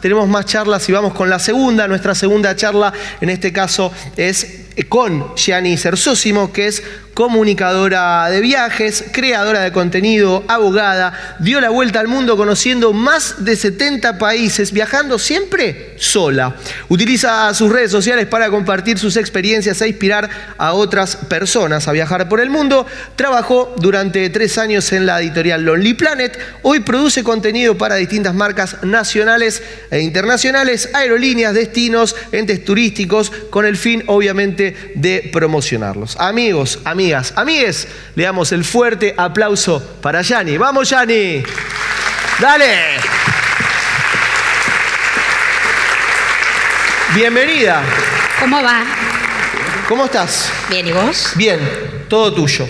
tenemos más charlas y vamos con la segunda. Nuestra segunda charla, en este caso, es con Gianni Cersósimo, que es comunicadora de viajes, creadora de contenido, abogada, dio la vuelta al mundo conociendo más de 70 países, viajando siempre sola. Utiliza sus redes sociales para compartir sus experiencias e inspirar a otras personas a viajar por el mundo. Trabajó durante tres años en la editorial Lonely Planet. Hoy produce contenido para distintas marcas nacionales e internacionales, aerolíneas, destinos, entes turísticos, con el fin, obviamente, de promocionarlos. Amigos, amigas, amigues, le damos el fuerte aplauso para Yani. ¡Vamos, Yani! ¡Dale! Bienvenida. ¿Cómo va? ¿Cómo estás? Bien, ¿y vos? Bien, todo tuyo.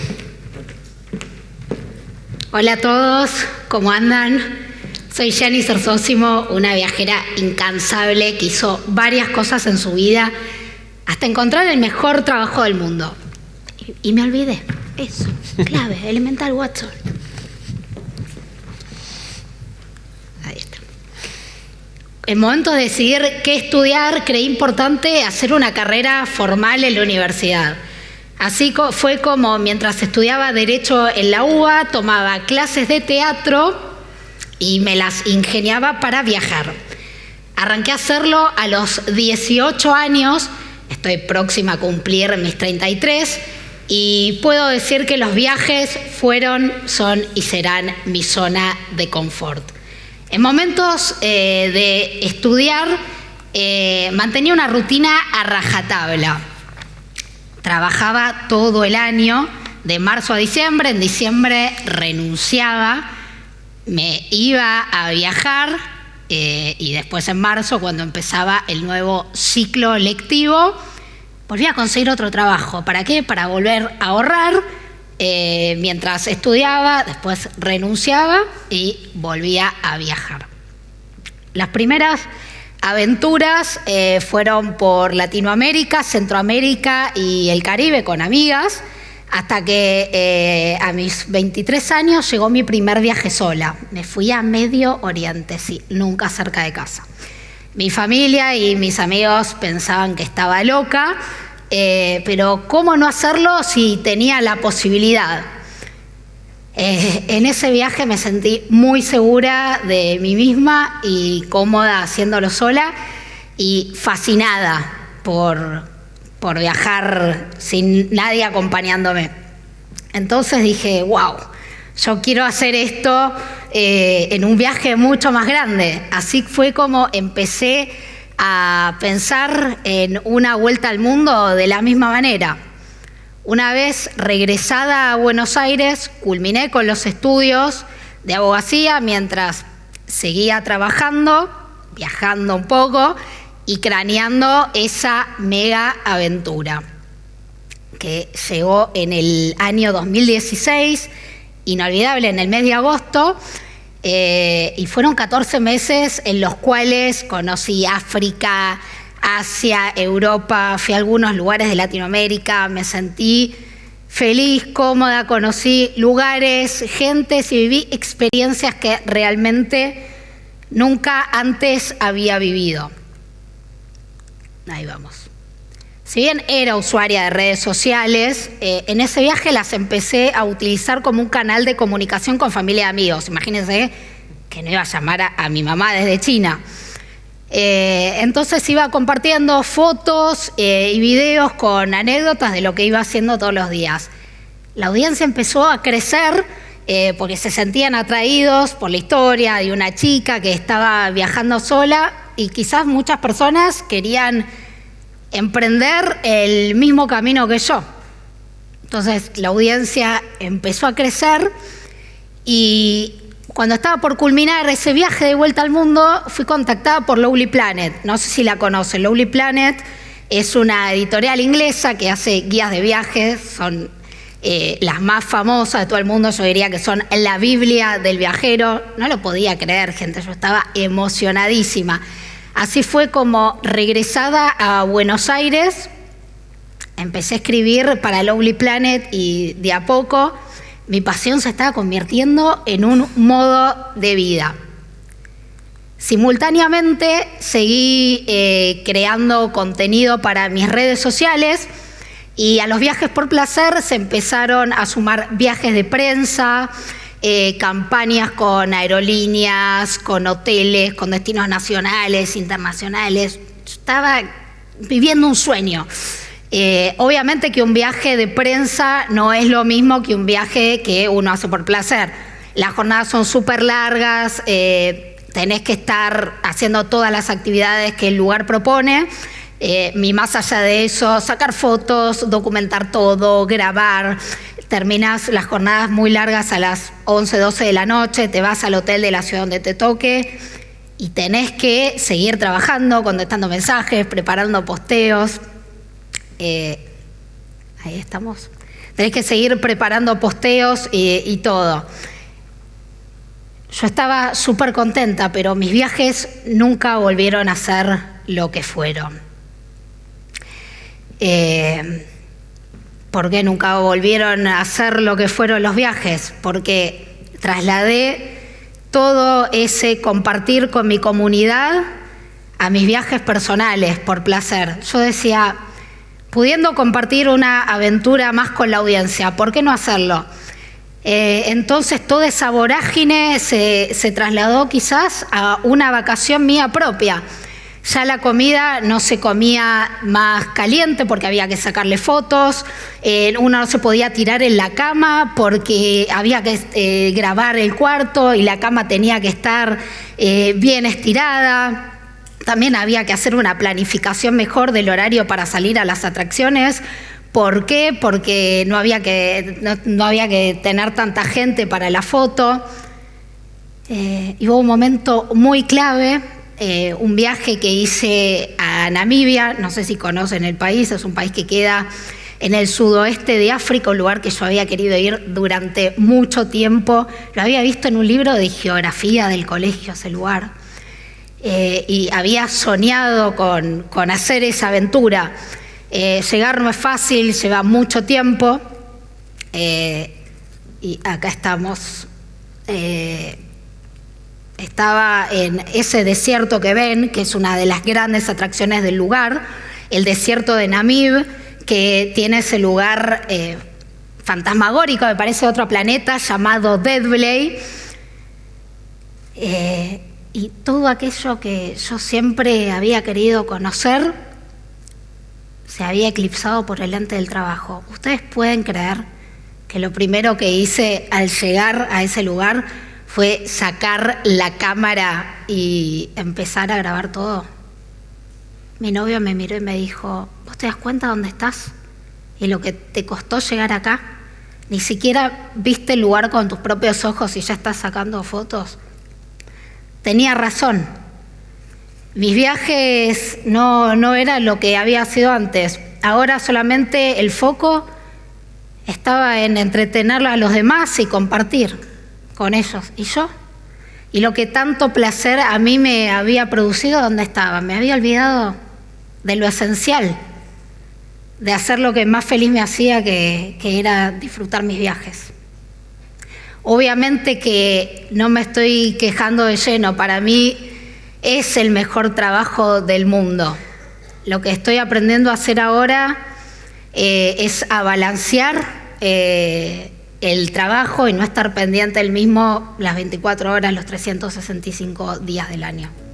Hola a todos, ¿cómo andan? Soy Yani Cersósimo, una viajera incansable que hizo varias cosas en su vida hasta encontrar el mejor trabajo del mundo. Y me olvidé. Eso, clave, elemental Watson. Ahí está. En momento de decidir qué estudiar, creí importante hacer una carrera formal en la universidad. Así fue como mientras estudiaba Derecho en la UBA, tomaba clases de teatro y me las ingeniaba para viajar. Arranqué a hacerlo a los 18 años, estoy próxima a cumplir mis 33 y puedo decir que los viajes fueron, son y serán mi zona de confort. En momentos eh, de estudiar eh, mantenía una rutina a rajatabla. Trabajaba todo el año, de marzo a diciembre, en diciembre renunciaba, me iba a viajar eh, y después en marzo, cuando empezaba el nuevo ciclo lectivo, volví a conseguir otro trabajo. ¿Para qué? Para volver a ahorrar. Eh, mientras estudiaba, después renunciaba y volvía a viajar. Las primeras aventuras eh, fueron por Latinoamérica, Centroamérica y el Caribe con amigas, hasta que eh, a mis 23 años llegó mi primer viaje sola. Me fui a Medio Oriente, sí, nunca cerca de casa. Mi familia y mis amigos pensaban que estaba loca, eh, pero ¿cómo no hacerlo si tenía la posibilidad? Eh, en ese viaje me sentí muy segura de mí misma y cómoda haciéndolo sola y fascinada por, por viajar sin nadie acompañándome. Entonces dije, wow, yo quiero hacer esto eh, en un viaje mucho más grande. Así fue como empecé a pensar en una vuelta al mundo de la misma manera. Una vez regresada a Buenos Aires, culminé con los estudios de abogacía mientras seguía trabajando, viajando un poco y craneando esa mega aventura que llegó en el año 2016 inolvidable en el mes de agosto. Eh, y fueron 14 meses en los cuales conocí África, Asia, Europa, fui a algunos lugares de Latinoamérica, me sentí feliz, cómoda, conocí lugares, gentes y viví experiencias que realmente nunca antes había vivido. Ahí vamos. Si bien era usuaria de redes sociales, eh, en ese viaje las empecé a utilizar como un canal de comunicación con familia y amigos. Imagínense que no iba a llamar a, mi mamá desde China. Eh, entonces iba compartiendo fotos eh, y videos con anécdotas de lo que iba haciendo todos los días. La audiencia empezó a crecer porque se sentían atraídos por la historia de una chica que estaba viajando sola y quizás muchas personas querían emprender el mismo camino que yo. Entonces la audiencia empezó a crecer y cuando estaba por culminar ese viaje de vuelta al mundo, fui contactada por Lowly Planet. No sé si la conocen. Lowly Planet es una editorial inglesa que hace guías de viajes, son eh, las más famosas de todo el mundo, yo diría que son la Biblia del viajero. No lo podía creer, gente, yo estaba emocionadísima. Así fue como regresada a Buenos Aires, empecé a escribir para Lovely Planet y de a poco mi pasión se estaba convirtiendo en un modo de vida. Simultáneamente seguí eh, creando contenido para mis redes sociales y a los viajes por placer se empezaron a sumar viajes de prensa, eh, campañas con aerolíneas, con hoteles, con destinos nacionales, internacionales. Estaba viviendo un sueño. Eh, obviamente que un viaje de prensa no es lo mismo que un viaje que uno hace por placer. Las jornadas son súper largas, eh, tenés que estar haciendo todas las actividades que el lugar propone. Eh, más allá de eso, sacar fotos, documentar todo, grabar. Terminas las jornadas muy largas a las 11, 12 de la noche, te vas al hotel de la ciudad donde te toque y tenés que seguir trabajando, contestando mensajes, preparando posteos. Eh, ahí estamos. Tenés que seguir preparando posteos y, y todo. Yo estaba súper contenta, pero mis viajes nunca volvieron a ser lo que fueron. Eh, ¿Por qué nunca volvieron a ser lo que fueron los viajes? Porque trasladé todo ese compartir con mi comunidad a mis viajes personales por placer. Yo decía, pudiendo compartir una aventura más con la audiencia, ¿por qué no hacerlo? Eh, entonces toda esa vorágine se trasladó quizás a una vacación mía propia ya la comida no se comía más caliente porque había que sacarle fotos, eh, uno no se podía tirar en la cama porque había que eh, grabar el cuarto y la cama tenía que estar eh, bien estirada. También había que hacer una planificación mejor del horario para salir a las atracciones. ¿Por qué? Porque no había que, no, había que tener tanta gente para la foto. y hubo un momento muy clave eh, un viaje que hice a Namibia, no sé si conocen el país, es un país que queda en el sudoeste de África, un lugar que yo había querido ir durante mucho tiempo. Lo había visto en un libro de geografía del colegio, ese lugar. Eh, y había soñado con, hacer esa aventura. Eh, llegar no es fácil, lleva mucho tiempo. y acá estamos estaba en ese desierto que ven, que es una de las grandes atracciones del lugar, el desierto de Namib, que tiene ese lugar eh, fantasmagórico, me parece otro planeta, llamado Deadblay. Eh, y todo aquello que yo siempre había querido conocer se había eclipsado por delante del trabajo. Ustedes pueden creer que lo primero que hice al llegar a ese lugar fue sacar la cámara y empezar a grabar todo. Mi novio me miró y me dijo, ¿vos te das cuenta dónde estás? Y lo que te costó llegar acá. Ni siquiera viste el lugar con tus propios ojos y ya estás sacando fotos. Tenía razón. Mis viajes no, no eran lo que había sido antes. Ahora solamente el foco estaba en entretener a los demás y compartir con ellos. ¿Y yo? Y lo que tanto placer a mí me había producido, ¿dónde estaba? Me había olvidado de lo esencial, de hacer lo que más feliz me hacía, que, era disfrutar mis viajes. Obviamente que no me estoy quejando de lleno, para mí es el mejor trabajo del mundo. Lo que estoy aprendiendo a hacer ahora eh, es a balancear eh, el trabajo y no estar pendiente el mismo las 24 horas, los 365 días del año.